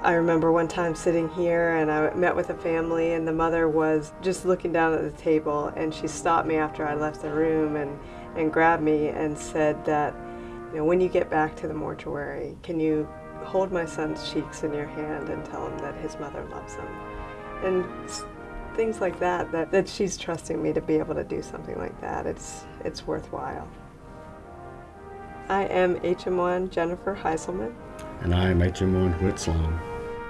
I remember one time sitting here and I met with a family and the mother was just looking down at the table and she stopped me after I left the room and, and grabbed me and said that, you know, when you get back to the mortuary, can you hold my son's cheeks in your hand and tell him that his mother loves him? And things like that, that, that she's trusting me to be able to do something like that, it's, it's worthwhile. I am HM1 Jennifer Heiselman. And I am HM1 Whit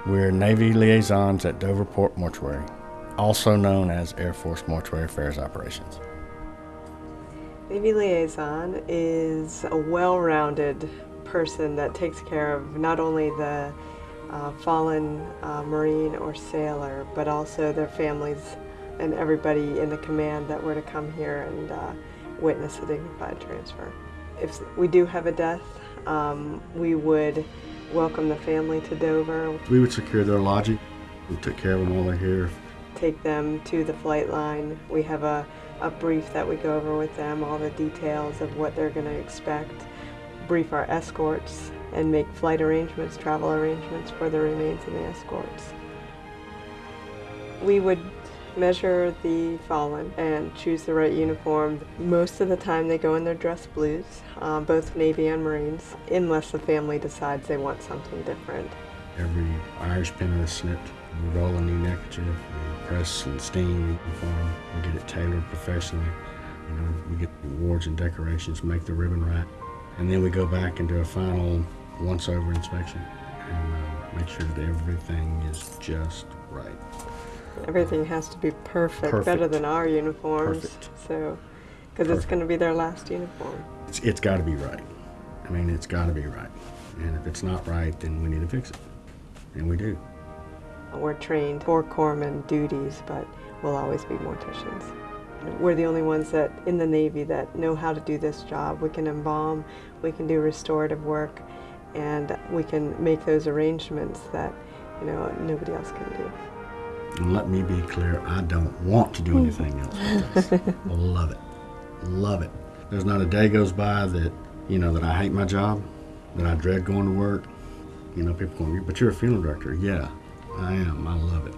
We're Navy liaisons at Dover Port Mortuary, also known as Air Force Mortuary Affairs Operations. Navy liaison is a well-rounded person that takes care of not only the uh, fallen uh, Marine or sailor, but also their families and everybody in the command that were to come here and uh, witness a dignified transfer. If we do have a death, um, we would welcome the family to Dover. We would secure their lodging. We took care of them while they're here. Take them to the flight line. We have a, a brief that we go over with them, all the details of what they're going to expect. Brief our escorts and make flight arrangements, travel arrangements for the remains and the escorts. We would measure the fallen and choose the right uniform. Most of the time they go in their dress blues, um, both Navy and Marines, unless the family decides they want something different. Every Irish pennant is snipped. We roll a new neckerchief, we press and steam the uniform, we get it tailored professionally. You know, we get awards and decorations, make the ribbon right, and then we go back and do a final once-over inspection and uh, make sure that everything is just right. Everything has to be perfect, Perfect. better than our uniforms. Perfect. So, because it's going to be their last uniform. It's, it's got to be right. I mean, it's got to be right. And if it's not right, then we need to fix it. And we do. We're trained for corpsman duties, but we'll always be morticians. We're the only ones that in the Navy that know how to do this job. We can embalm, we can do restorative work, and we can make those arrangements that you know nobody else can do. And let me be clear, I don't want to do anything else. Love it. Love it. There's not a day goes by that, you know, that I hate my job, that I dread going to work. You know, people go, but you're a funeral director. Yeah, I am. I love it.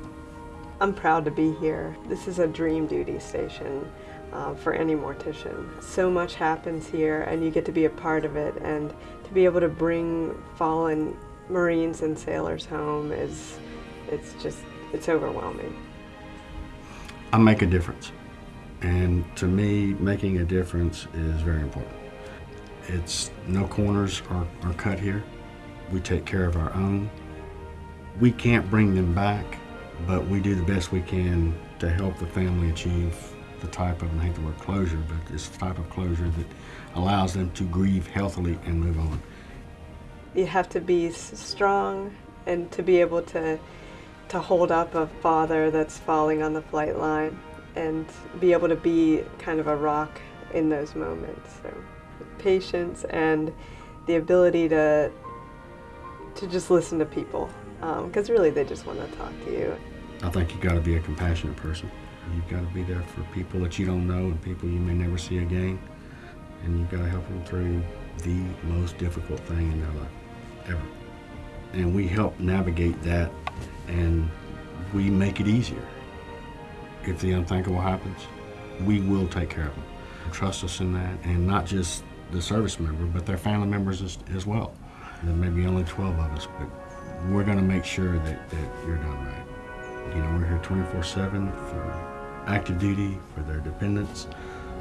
I'm proud to be here. This is a dream duty station uh, for any mortician. So much happens here and you get to be a part of it and to be able to bring fallen Marines and sailors home is, it's just, it's overwhelming. I make a difference. And to me, making a difference is very important. It's no corners are, are cut here. We take care of our own. We can't bring them back, but we do the best we can to help the family achieve the type of, I hate the word closure, but it's the type of closure that allows them to grieve healthily and move on. You have to be strong and to be able to, to hold up a father that's falling on the flight line and be able to be kind of a rock in those moments. So patience and the ability to, to just listen to people um, because really they just want to talk to you. I think you've got to be a compassionate person. You've got to be there for people that you don't know and people you may never see again. And you've got to help them through the most difficult thing in their life, ever. And we help navigate that and we make it easier. If the unthinkable happens, we will take care of them. Trust us in that, and not just the service member, but their family members as, as well. There may be only 12 of us, but we're going to make sure that, that you're done right. You know, we're here 24-7 for active duty, for their dependents.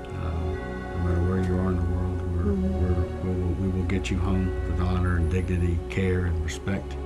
Uh, no matter where you are in the world, we're, we're, we'll, will get you home with honor and dignity, care and respect.